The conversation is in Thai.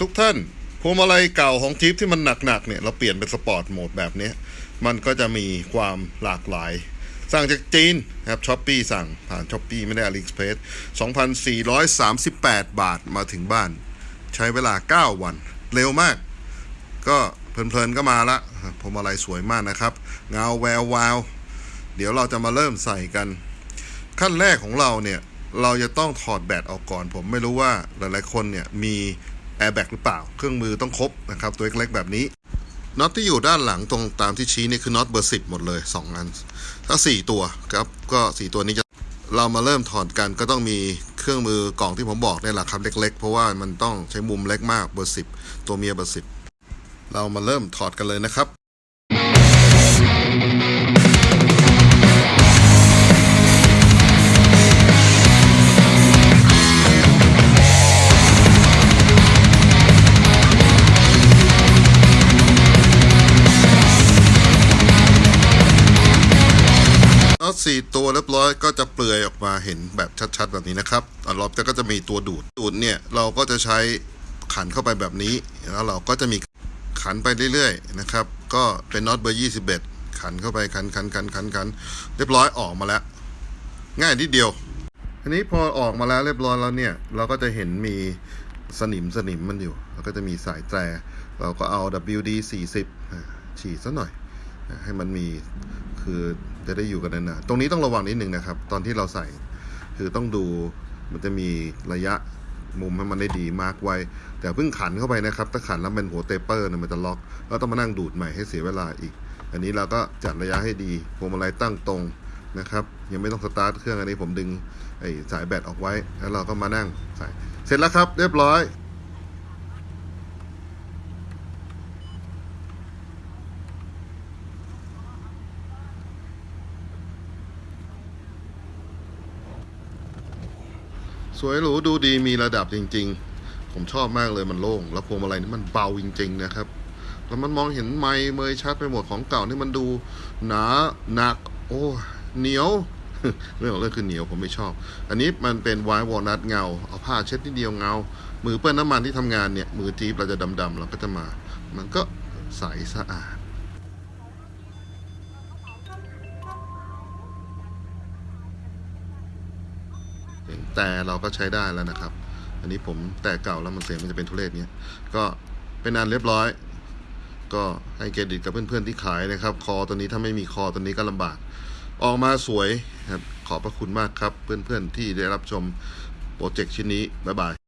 ทุกท่านพวงมาลัยเก่าของจี๊ปที่มันหนักๆเนี่ยเราเปลี่ยนเป็น sport mode แบบนี้ มันก็จะมีความหลากหลาย สั่งจากจีนนะครับ Shopee สั่งผ่าน Shopee ไม่ได้อาลี x เพ e ส2,438 บาทมาถึงบ้าน ใช้เวลา 9 วัน เร็วมาก ก็เพลินๆก็มาละพวงมาลัยสวยมากนะครับ เงาแวววาว เดี๋ยวเราจะมาเริ่มใส่กัน ขั้นแรกของเราเนี่ยเราจะต้องถอดแบตออกก่อน ผมไม่รู้ว่าหลายๆคนเนี่ยมี แอร์แบ็กหรือเปล่า เครื่องมือต้องครบนะครับ ตัวเล็กๆแบบนี้น็อตที่อยู่ด้านหลังตรงตามที่ชี้นี่คือน็อตเบอร์สิบหมดเลย2อันถ้า 4 ตัวครับก็ 4 ตัวนี้จะเรามาเริ่มถอดกันก็ต้องมีเครื่องมือกล่องที่ผมบอกเนี่ยแหละครับเล็ก ๆ เพราะว่ามันต้องใช้มุมเล็กมากเบอร์สิบตัวเมียเบอร์สิบเรามาเริ่มถอดกันเลยนะครับ น็อตสี่ตัวเรียบร้อยก็จะเปลือยออกมาเห็นแบบชัดๆ แบบนี้นะครับอันรอบจะก็จะมีตัวดูดดูดเนี่ยเราก็จะใช้ขันเข้าไปแบบนี้ แล้วเราก็จะมีขันไปเรื่อยๆนะครับ ก็เป็นน็อตเบอร์ 21 ขันเข้าไปขันขันขันขันขันเรียบร้อยออกมาแล้ว ง่ายนิดเดียวทีนี้พอออกมาแล้วเรียบร้อยแล้วเนี่ย เราก็จะเห็นมีสนิมสนิมมันอยู่ แล้วก็จะมีสายแตรเราก็เอา WD 40อ่าฉีดซะหน่อย ให้มันมีคือจะได้อยู่กันนานๆตรงนี้ต้องระวังนิดนึงนะครับ ตอนที่เราใส่คือต้องดูมันจะมีระยะมุมให้มันได้ดี mark ไว้ แต่เพิ่งขันเข้าไปนะครับ ถ้าขันแล้วเป็นหัว taper เนี่ยมันจะล็อก แล้วต้องมานั่งดูดใหม่ให้เสียเวลาอีก อันนี้เราก็จัดระยะให้ดีพวงมาลัยตั้งตรงนะครับ ยังไม่ต้องสตาร์ทเครื่องอันนี้ผมดึงไอ้สายแบตออกไว้ แล้วเราก็มานั่งใส่เสร็จแล้วครับ เรียบร้อย สวยหรูดูดีมีระดับจริง ๆ ผมชอบมากเลยมันโล่ง แล้วพวงมาลัยนี่มันเบาจริง ๆ นะครับ แล้วมันมองเห็นไม้เมยชัดไปหมดของเก่านี่มันดูหนาหนัก โอ้เหนียวเรื่องของเรื่องคือเหนียวผมไม่ชอบ อันนี้มันเป็นไวท์วอลนัทเงา เอาผ้าเช็ดนิดเดียวเงา มือเปื้อนน้ำมันที่ทำงานเนี่ย มือจี๊บเราจะดำๆเราก็จะมา มันก็ใสสะอาด แต่เราก็ใช้ได้แล้วนะครับ อันนี้ผมแต่เก่าแล้วมันเสียงมันจะเป็นทุเรศเนี้ยก็เป็นอันเรียบร้อย ก็ให้เครดิตกับเพื่อนๆที่ขายนะครับ คอตัวนี้ถ้าไม่มีคอตัวนี้ก็ลำบาก ออกมาสวยครับขอบพระคุณมากครับ เพื่อนๆที่ได้รับชมโปรเจกต์ชิ้นนี้บ๊ายบาย